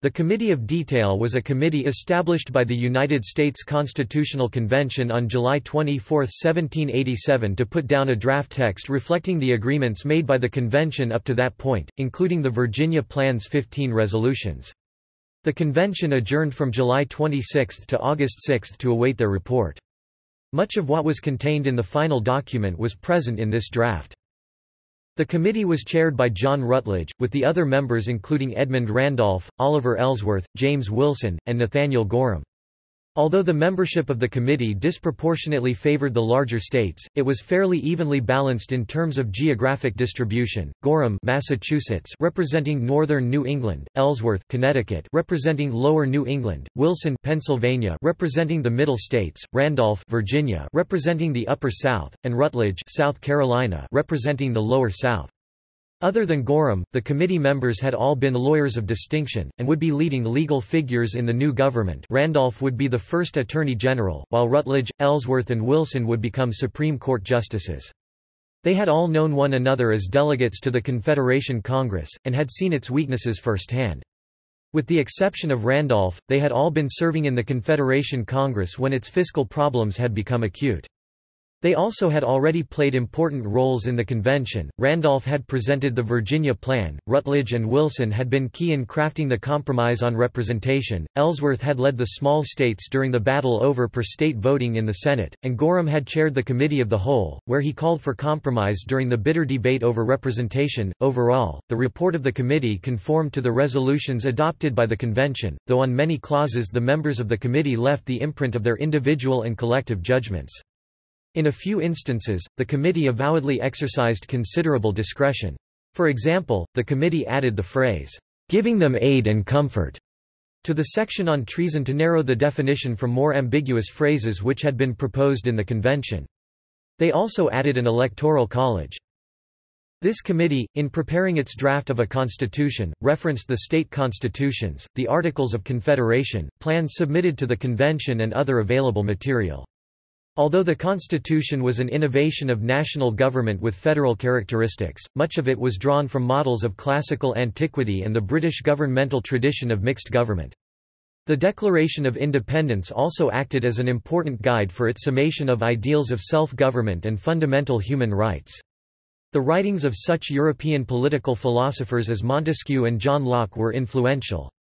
The Committee of Detail was a committee established by the United States Constitutional Convention on July 24, 1787 to put down a draft text reflecting the agreements made by the convention up to that point, including the Virginia Plan's 15 resolutions. The convention adjourned from July 26 to August 6 to await their report. Much of what was contained in the final document was present in this draft. The committee was chaired by John Rutledge, with the other members including Edmund Randolph, Oliver Ellsworth, James Wilson, and Nathaniel Gorham. Although the membership of the committee disproportionately favored the larger states, it was fairly evenly balanced in terms of geographic distribution. Gorham, Massachusetts, representing northern New England; Ellsworth, Connecticut, representing lower New England; Wilson, Pennsylvania, representing the Middle States; Randolph, Virginia, representing the Upper South; and Rutledge, South Carolina, representing the Lower South. Other than Gorham, the committee members had all been lawyers of distinction, and would be leading legal figures in the new government Randolph would be the first Attorney General, while Rutledge, Ellsworth and Wilson would become Supreme Court justices. They had all known one another as delegates to the Confederation Congress, and had seen its weaknesses firsthand. With the exception of Randolph, they had all been serving in the Confederation Congress when its fiscal problems had become acute. They also had already played important roles in the convention. Randolph had presented the Virginia Plan, Rutledge and Wilson had been key in crafting the Compromise on Representation, Ellsworth had led the small states during the battle over per state voting in the Senate, and Gorham had chaired the Committee of the Whole, where he called for compromise during the bitter debate over representation. Overall, the report of the committee conformed to the resolutions adopted by the convention, though on many clauses the members of the committee left the imprint of their individual and collective judgments. In a few instances, the committee avowedly exercised considerable discretion. For example, the committee added the phrase, "...giving them aid and comfort." to the section on treason to narrow the definition from more ambiguous phrases which had been proposed in the convention. They also added an electoral college. This committee, in preparing its draft of a constitution, referenced the state constitutions, the Articles of Confederation, plans submitted to the convention and other available material. Although the Constitution was an innovation of national government with federal characteristics, much of it was drawn from models of classical antiquity and the British governmental tradition of mixed government. The Declaration of Independence also acted as an important guide for its summation of ideals of self-government and fundamental human rights. The writings of such European political philosophers as Montesquieu and John Locke were influential.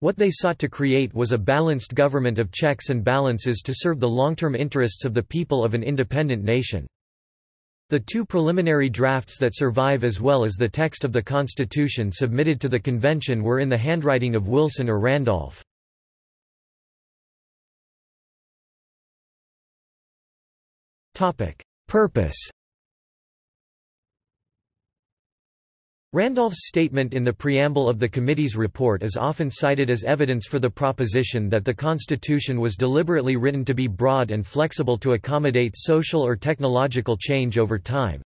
What they sought to create was a balanced government of checks and balances to serve the long-term interests of the people of an independent nation. The two preliminary drafts that survive as well as the text of the Constitution submitted to the convention were in the handwriting of Wilson or Randolph. Purpose Randolph's statement in the preamble of the committee's report is often cited as evidence for the proposition that the Constitution was deliberately written to be broad and flexible to accommodate social or technological change over time.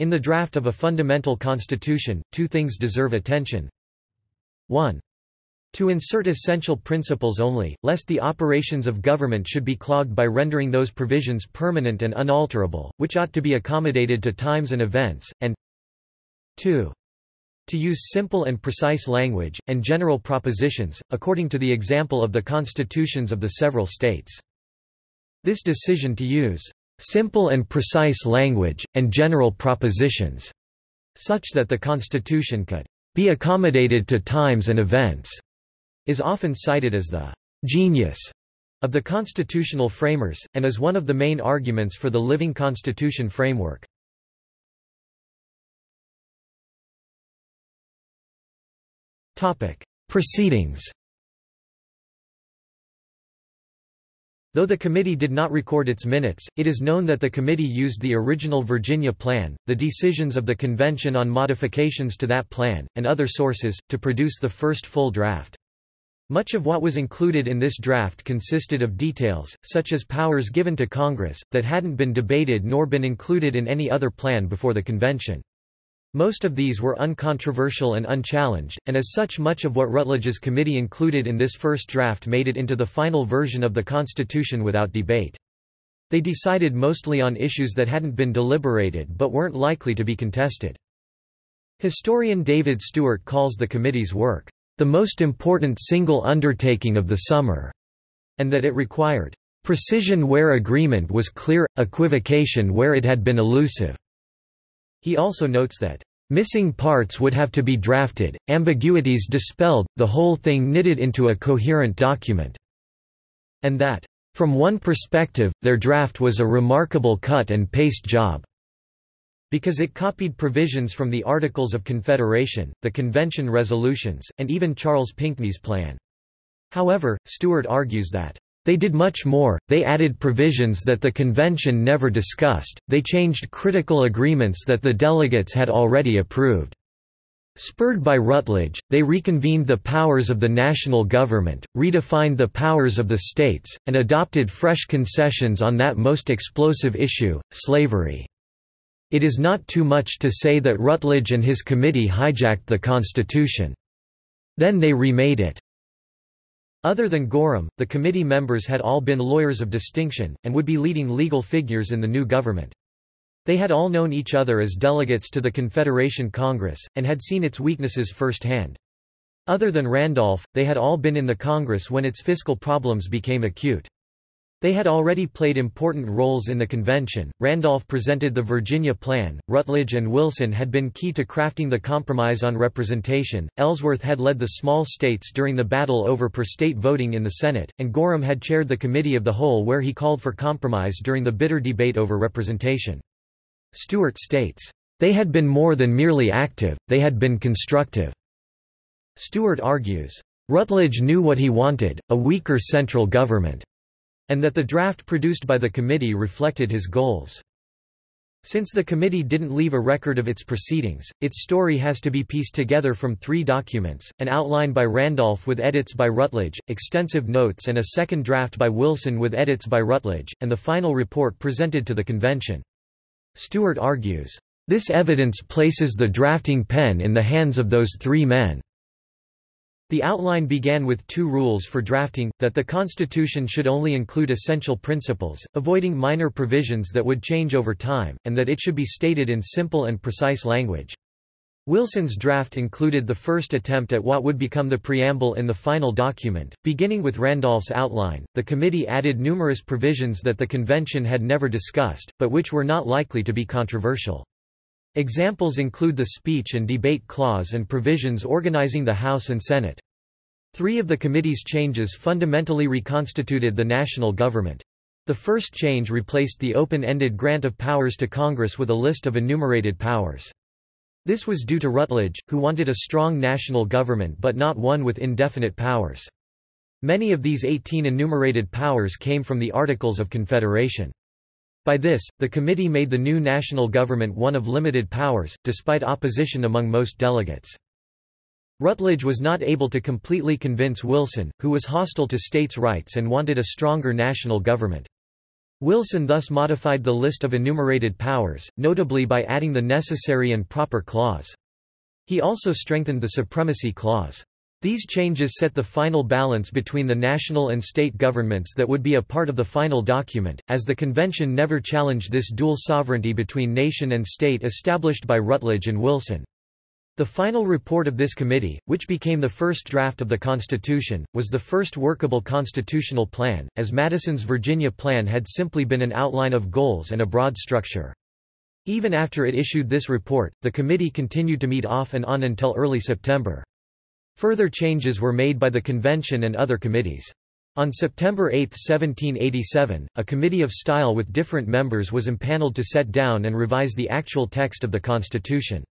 In the draft of a fundamental constitution, two things deserve attention. 1. To insert essential principles only, lest the operations of government should be clogged by rendering those provisions permanent and unalterable, which ought to be accommodated to times and events, and 2. To use simple and precise language, and general propositions, according to the example of the constitutions of the several states. This decision to use simple and precise language, and general propositions, such that the Constitution could be accommodated to times and events, is often cited as the genius of the constitutional framers, and is one of the main arguments for the living constitution framework. Proceedings Though the committee did not record its minutes, it is known that the committee used the original Virginia Plan, the decisions of the convention on modifications to that plan, and other sources, to produce the first full draft. Much of what was included in this draft consisted of details, such as powers given to Congress, that hadn't been debated nor been included in any other plan before the convention. Most of these were uncontroversial and unchallenged, and as such much of what Rutledge's committee included in this first draft made it into the final version of the Constitution without debate. They decided mostly on issues that hadn't been deliberated but weren't likely to be contested. Historian David Stewart calls the committee's work, the most important single undertaking of the summer, and that it required precision where agreement was clear, equivocation where it had been elusive. He also notes that Missing parts would have to be drafted, ambiguities dispelled, the whole thing knitted into a coherent document. And that, from one perspective, their draft was a remarkable cut and paste job. Because it copied provisions from the Articles of Confederation, the Convention resolutions, and even Charles Pinckney's plan. However, Stewart argues that they did much more, they added provisions that the convention never discussed, they changed critical agreements that the delegates had already approved. Spurred by Rutledge, they reconvened the powers of the national government, redefined the powers of the states, and adopted fresh concessions on that most explosive issue, slavery. It is not too much to say that Rutledge and his committee hijacked the Constitution. Then they remade it. Other than Gorham, the committee members had all been lawyers of distinction, and would be leading legal figures in the new government. They had all known each other as delegates to the Confederation Congress, and had seen its weaknesses firsthand. Other than Randolph, they had all been in the Congress when its fiscal problems became acute. They had already played important roles in the convention. Randolph presented the Virginia Plan, Rutledge and Wilson had been key to crafting the Compromise on Representation, Ellsworth had led the small states during the battle over per state voting in the Senate, and Gorham had chaired the Committee of the Whole where he called for compromise during the bitter debate over representation. Stewart states, They had been more than merely active, they had been constructive. Stewart argues, Rutledge knew what he wanted, a weaker central government and that the draft produced by the committee reflected his goals. Since the committee didn't leave a record of its proceedings, its story has to be pieced together from three documents, an outline by Randolph with edits by Rutledge, extensive notes and a second draft by Wilson with edits by Rutledge, and the final report presented to the convention. Stewart argues, "...this evidence places the drafting pen in the hands of those three men." The outline began with two rules for drafting, that the Constitution should only include essential principles, avoiding minor provisions that would change over time, and that it should be stated in simple and precise language. Wilson's draft included the first attempt at what would become the preamble in the final document. Beginning with Randolph's outline, the committee added numerous provisions that the convention had never discussed, but which were not likely to be controversial. Examples include the speech and debate clause and provisions organizing the House and Senate. Three of the committee's changes fundamentally reconstituted the national government. The first change replaced the open-ended grant of powers to Congress with a list of enumerated powers. This was due to Rutledge, who wanted a strong national government but not one with indefinite powers. Many of these 18 enumerated powers came from the Articles of Confederation. By this, the committee made the new national government one of limited powers, despite opposition among most delegates. Rutledge was not able to completely convince Wilson, who was hostile to states' rights and wanted a stronger national government. Wilson thus modified the list of enumerated powers, notably by adding the necessary and proper clause. He also strengthened the supremacy clause. These changes set the final balance between the national and state governments that would be a part of the final document, as the convention never challenged this dual sovereignty between nation and state established by Rutledge and Wilson. The final report of this committee, which became the first draft of the Constitution, was the first workable constitutional plan, as Madison's Virginia Plan had simply been an outline of goals and a broad structure. Even after it issued this report, the committee continued to meet off and on until early September. Further changes were made by the convention and other committees. On September 8, 1787, a committee of style with different members was impaneled to set down and revise the actual text of the Constitution.